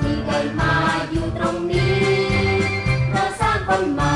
ที่ได้มาอยู่ตรงนี้เราสร้างคนใหม่